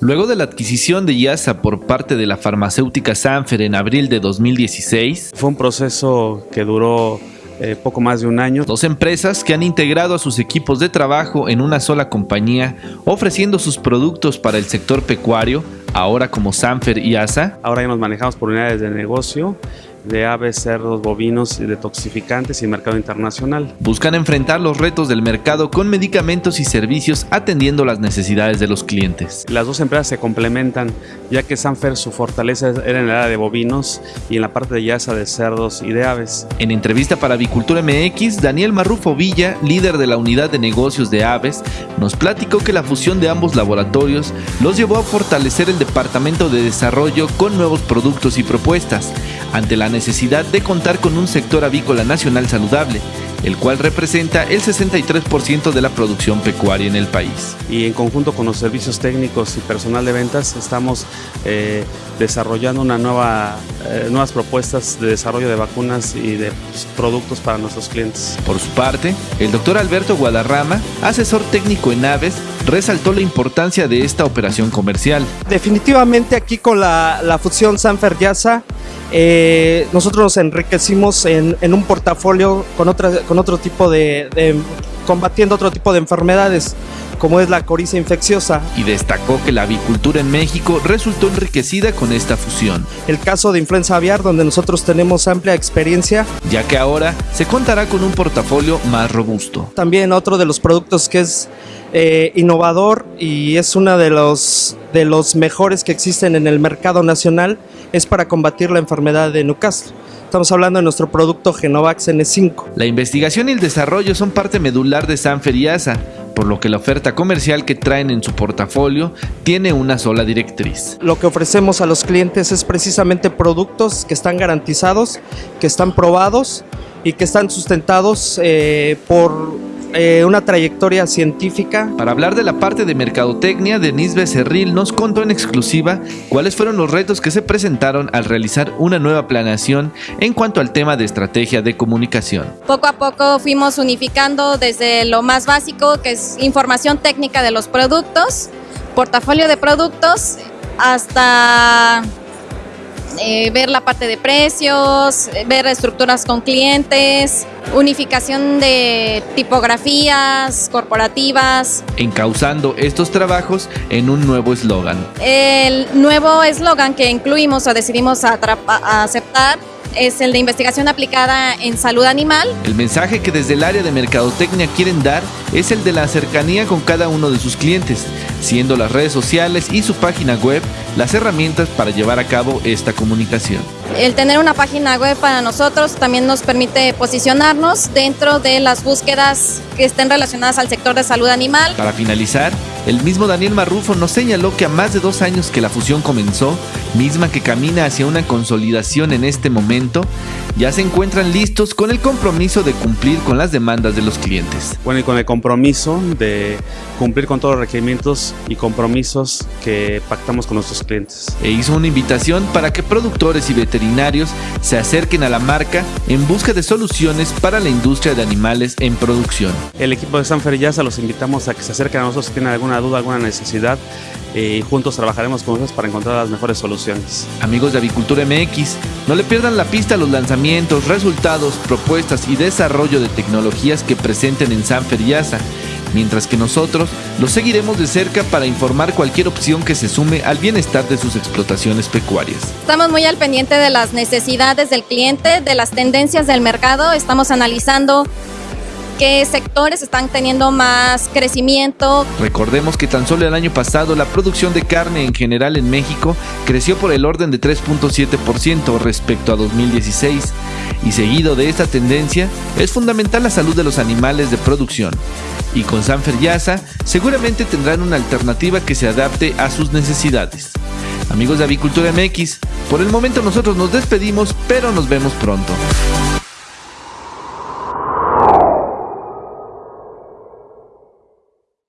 Luego de la adquisición de IASA por parte de la farmacéutica Sanfer en abril de 2016, fue un proceso que duró eh, poco más de un año. Dos empresas que han integrado a sus equipos de trabajo en una sola compañía, ofreciendo sus productos para el sector pecuario, ahora como Sanfer y ASA. Ahora ya nos manejamos por unidades de negocio de aves, cerdos, bovinos y detoxificantes y mercado internacional. Buscan enfrentar los retos del mercado con medicamentos y servicios atendiendo las necesidades de los clientes. Las dos empresas se complementan, ya que Sanfer su fortaleza era en el área de bovinos y en la parte de yasa de cerdos y de aves. En entrevista para Avicultura MX, Daniel Marrufo Villa, líder de la unidad de negocios de aves, nos platicó que la fusión de ambos laboratorios los llevó a fortalecer el departamento de desarrollo con nuevos productos y propuestas, ante la necesidad de contar con un sector avícola nacional saludable, el cual representa el 63% de la producción pecuaria en el país. Y en conjunto con los servicios técnicos y personal de ventas estamos eh, desarrollando una nueva, eh, nuevas propuestas de desarrollo de vacunas y de pues, productos para nuestros clientes. Por su parte, el doctor Alberto Guadarrama, asesor técnico en aves, resaltó la importancia de esta operación comercial. Definitivamente aquí con la, la fusión Sanfer Yasa eh, nosotros nos enriquecimos en, un portafolio con, otra, con otro tipo de, combatiendo otro tipo de enfermedades como es la coriza infecciosa. Y destacó que la avicultura en México resultó enriquecida con esta fusión. El caso de influenza aviar, donde nosotros tenemos amplia experiencia. Ya que ahora se contará con un portafolio más robusto. También otro de los productos que es eh, innovador y es uno de los, de los mejores que existen en el mercado nacional, es para combatir la enfermedad de Newcastle. Estamos hablando de nuestro producto Genovax N5. La investigación y el desarrollo son parte medular de Sanfer y ASA, por lo que la oferta comercial que traen en su portafolio tiene una sola directriz. Lo que ofrecemos a los clientes es precisamente productos que están garantizados, que están probados y que están sustentados eh, por eh, una trayectoria científica. Para hablar de la parte de mercadotecnia, Denise Becerril nos contó en exclusiva cuáles fueron los retos que se presentaron al realizar una nueva planeación en cuanto al tema de estrategia de comunicación. Poco a poco fuimos unificando desde lo más básico, que es información técnica de los productos, portafolio de productos, hasta eh, ver la parte de precios, ver estructuras con clientes, unificación de tipografías corporativas. Encauzando estos trabajos en un nuevo eslogan. El nuevo eslogan que incluimos o decidimos aceptar es el de investigación aplicada en salud animal. El mensaje que desde el área de mercadotecnia quieren dar es el de la cercanía con cada uno de sus clientes, siendo las redes sociales y su página web las herramientas para llevar a cabo esta comunicación. El tener una página web para nosotros también nos permite posicionarnos dentro de las búsquedas que estén relacionadas al sector de salud animal. Para finalizar, el mismo Daniel Marrufo nos señaló que a más de dos años que la fusión comenzó, misma que camina hacia una consolidación en este momento, ya se encuentran listos con el compromiso de cumplir con las demandas de los clientes. Bueno, y con el compromiso de cumplir con todos los requerimientos y compromisos que pactamos con nuestros clientes. E hizo una invitación para que productores y veterinarios se acerquen a la marca en busca de soluciones para la industria de animales en producción. El equipo de Sanfer Yasa los invitamos a que se acerquen a nosotros si tienen alguna duda, alguna necesidad y juntos trabajaremos con ustedes para encontrar las mejores soluciones. Amigos de Avicultura MX, no le pierdan la pista a los lanzamientos, resultados, propuestas y desarrollo de tecnologías que presenten en Sanfer y ASA, mientras que nosotros los seguiremos de cerca para informar cualquier opción que se sume al bienestar de sus explotaciones pecuarias. Estamos muy al pendiente de las necesidades del cliente, de las tendencias del mercado, estamos analizando qué sectores están teniendo más crecimiento. Recordemos que tan solo el año pasado la producción de carne en general en México creció por el orden de 3.7% respecto a 2016 y seguido de esta tendencia es fundamental la salud de los animales de producción y con Sanfer Yasa seguramente tendrán una alternativa que se adapte a sus necesidades. Amigos de Avicultura MX, por el momento nosotros nos despedimos, pero nos vemos pronto.